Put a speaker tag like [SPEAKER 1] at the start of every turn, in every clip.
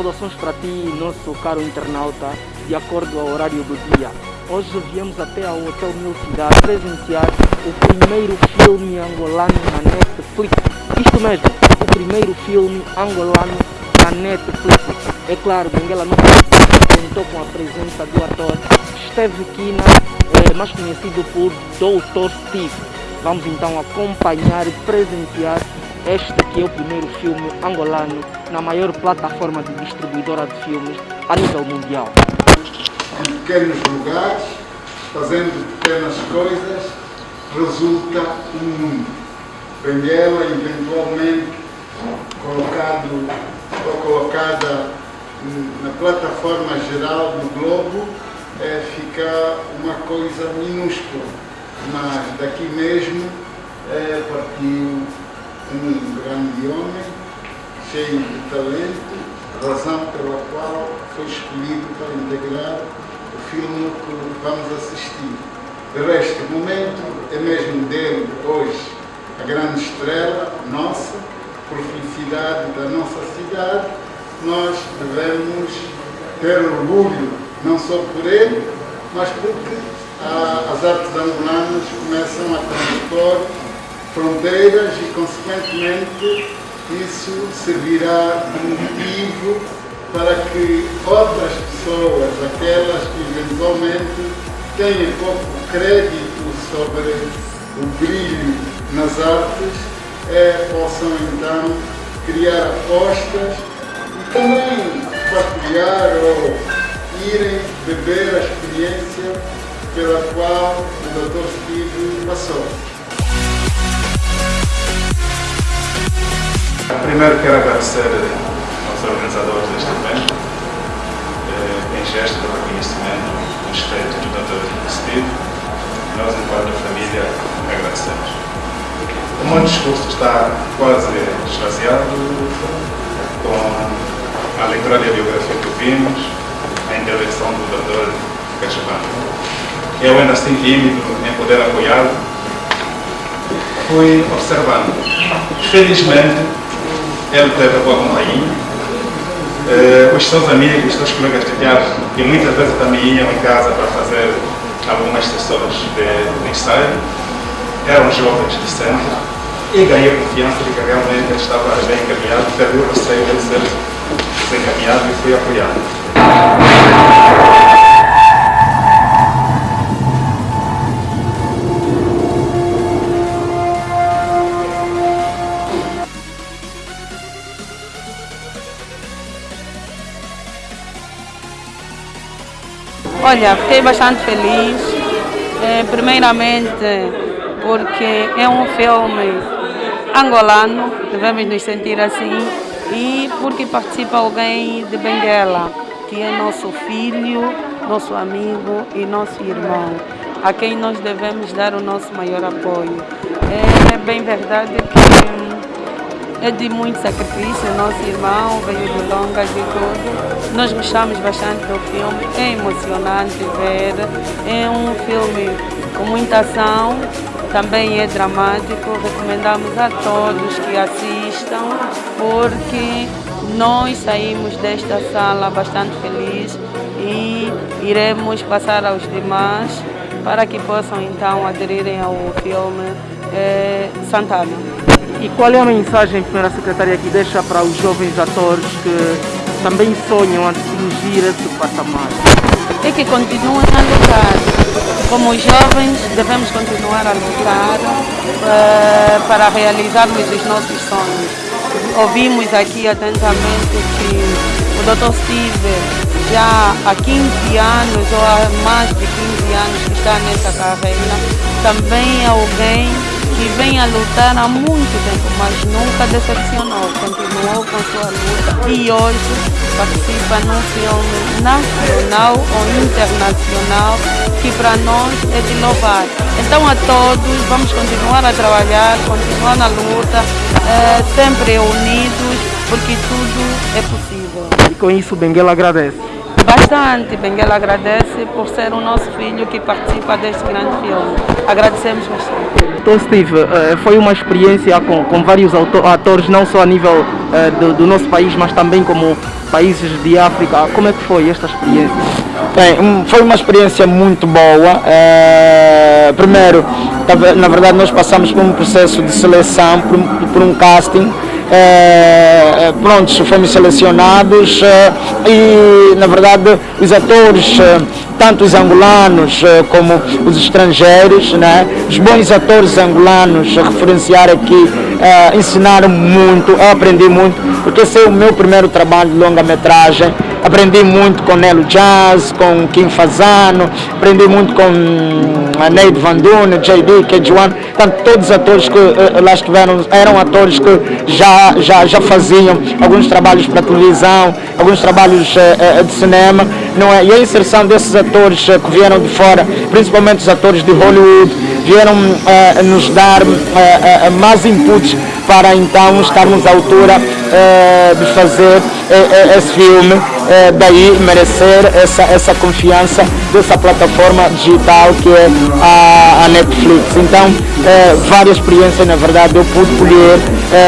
[SPEAKER 1] informações para ti, nosso caro internauta, de acordo ao horário do dia. Hoje viemos até ao Hotel Mil Cidade presenciar o primeiro filme angolano na Netflix. Isto mesmo, o primeiro filme angolano na Netflix. É claro, Benguela não contou com a presença do ator Steve Kina, é, mais conhecido por Dr. Steve. Vamos então acompanhar e presenciar este que é o primeiro filme angolano na maior plataforma de distribuidora de filmes a nível mundial.
[SPEAKER 2] Em pequenos lugares, fazendo pequenas coisas, resulta um mundo. Benguela, eventualmente, colocado, ou colocada na plataforma geral do globo, é, fica uma coisa minúscula. Mas daqui mesmo é, partiu um grande homem, cheio de talento, razão pela qual foi escolhido para integrar o filme que vamos assistir. De resto, o momento é mesmo dele hoje, a grande estrela nossa, por felicidade da nossa cidade, nós devemos ter orgulho, não só por ele, mas porque ah, as artes angolanas começam a transpor fronteiras e, consequentemente, isso servirá de motivo para que outras pessoas, aquelas que eventualmente têm pouco crédito sobre o brilho nas artes, é, possam então criar apostas e também partilhar ou irem beber a experiência pela qual o Dr. Steve passou.
[SPEAKER 3] Primeiro quero agradecer aos organizadores deste evento eh, em gesto de reconhecimento e respeito do Dr. Steve. Nós, enquanto família, agradecemos. O meu discurso está quase esvaziado com a leitura da biografia que vimos, a intervenção do Dr. Cachevano. Eu ainda assim tímido em poder apoiá-lo, fui observando. Felizmente, ele teve a boa companhia. Uh, os seus amigos, os seus colegas de teatro, que muitas vezes também iam em casa para fazer algumas sessões de, de ensaio, eram jovens de centro e ganhei confiança de que realmente estava bem encaminhado, perdi o receio de ser desencaminhado e fui apoiado.
[SPEAKER 4] Olha, fiquei bastante feliz, eh, primeiramente porque é um filme angolano, devemos nos sentir assim, e porque participa alguém de Benguela, que é nosso filho, nosso amigo e nosso irmão, a quem nós devemos dar o nosso maior apoio. É bem verdade que é de muito sacrifício, nosso irmão veio de longas e tudo. Nós gostamos bastante do filme, é emocionante ver, é um filme com muita ação, também é dramático, recomendamos a todos que assistam, porque nós saímos desta sala bastante felizes e iremos passar aos demais para que possam então aderirem ao filme é, Santana.
[SPEAKER 1] E qual é a mensagem, Primeira Secretária, que deixa para os jovens atores que também sonham a atingir esse patamar?
[SPEAKER 4] É que continuem a lutar. Como jovens, devemos continuar a lutar uh, para realizarmos os nossos sonhos. Ouvimos aqui atentamente que o Dr. Steve já há 15 anos ou há mais de 15 anos que está nessa carreira, também é alguém que vem a lutar há muito tempo, mas nunca decepcionou, continuou com sua luta e hoje participa num filme nacional ou internacional que para nós é de louvar. Então a todos, vamos continuar a trabalhar, continuar na luta, é, sempre unidos, porque tudo é possível.
[SPEAKER 1] E com isso Benguela agradece.
[SPEAKER 4] Bastante, Benguela agradece por ser o nosso filho que participa deste grande filme. Agradecemos bastante.
[SPEAKER 1] Então, Steve, eh, foi uma experiência com, com vários atores, não só a nível eh, do, do, nosso país, mas também como países de África. Como é que foi esta experiência?
[SPEAKER 5] Bem, foi uma experiência muito boa. É, primeiro, na verdade, nós passamos por um processo de seleção, por, por um casting. É, prontos, fomos selecionados e, na verdade, os atores tanto os angolanos como os estrangeiros, né? os bons atores angolanos a referenciar aqui, ensinaram muito, eu aprendi muito, porque esse é o meu primeiro trabalho de longa-metragem, aprendi muito com Nelo Jazz, com Kim Fazano, aprendi muito com hum, Neide Van Dune, JD, KG1, tanto todos os atores que uh, lá estiveram eram atores que já, já, já faziam alguns trabalhos para televisão, alguns trabalhos uh, de cinema, não é? E a inserção desses atores uh, que vieram de fora, principalmente os atores de Hollywood, vieram nos dar mais inputs para então estarmos à altura de fazer esse filme, daí merecer essa, essa confiança dessa plataforma digital que é a, a Netflix. Então, várias experiências, na verdade, eu pude colher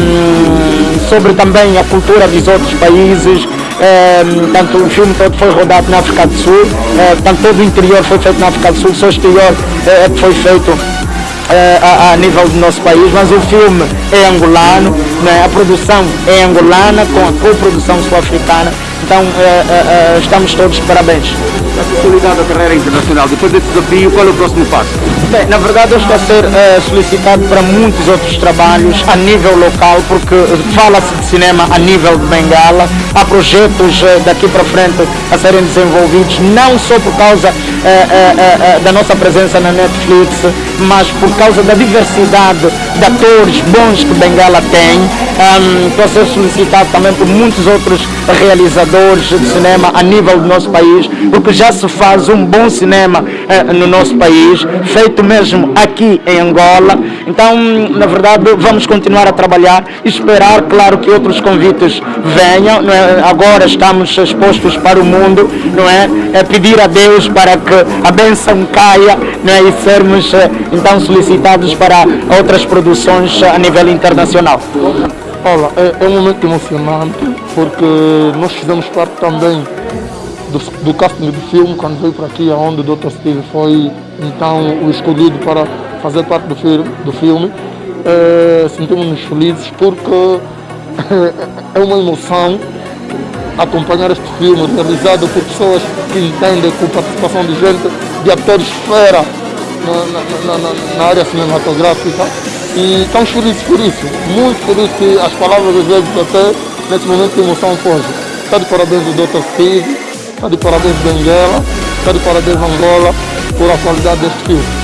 [SPEAKER 5] um, sobre também a cultura dos outros países, tanto o filme todo foi rodado na África do Sul, tanto todo o interior foi feito na África do Sul, só o exterior é que foi feito a, a, nível do nosso país, mas o filme é angolano, né? a produção é angolana com a co-produção sul-africana, então é, é, estamos todos parabéns.
[SPEAKER 6] A consolidada carreira internacional, depois desse desafio, qual é o próximo passo?
[SPEAKER 5] Bem, na verdade eu estou a ser uh, solicitado para muitos outros trabalhos a nível local, porque fala-se de cinema a nível de Bengala, há projetos uh, daqui para frente a serem desenvolvidos, não só por causa uh, da nossa presença na Netflix, mas por causa da diversidade de atores bons que Bengala tem. Um, estou a ser solicitado também por muitos outros realizadores de cinema a nível do nosso país, porque já se faz um bom cinema no nosso país, feito mesmo aqui em Angola. Então, na verdade, vamos continuar a trabalhar esperar, claro, que outros convites venham. É? Agora estamos expostos para o mundo, não é? é pedir a Deus para que a bênção caia não é? e sermos eh, então solicitados para outras produções a nível internacional.
[SPEAKER 7] Olha, é, é um momento emocionante porque nós fizemos parte também do, do casting do filme, quando veio para aqui, onde o Dr. Steve foi então o escolhido para fazer parte do filme. Do filme. É, Sentimos-nos felizes porque é uma emoção acompanhar este filme realizado por pessoas que entendem com participação de gente, de atores fera na, na, na, na área cinematográfica e estamos felizes por isso, muito felizes que as palavras às vezes até nesse momento de emoção foge. Está de parabéns o Dr. Steve, está de parabéns Benguela, está de parabéns Angola por a qualidade deste filme.